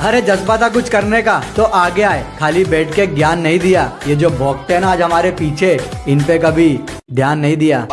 अरे जज्बा था कुछ करने का। तो आगे आए। खाली बैठ के ज्ञान नहीं दिया। ये जो भोगते हैं ना आज हमारे पीछे इन पे कभी ध्यान नहीं दिया।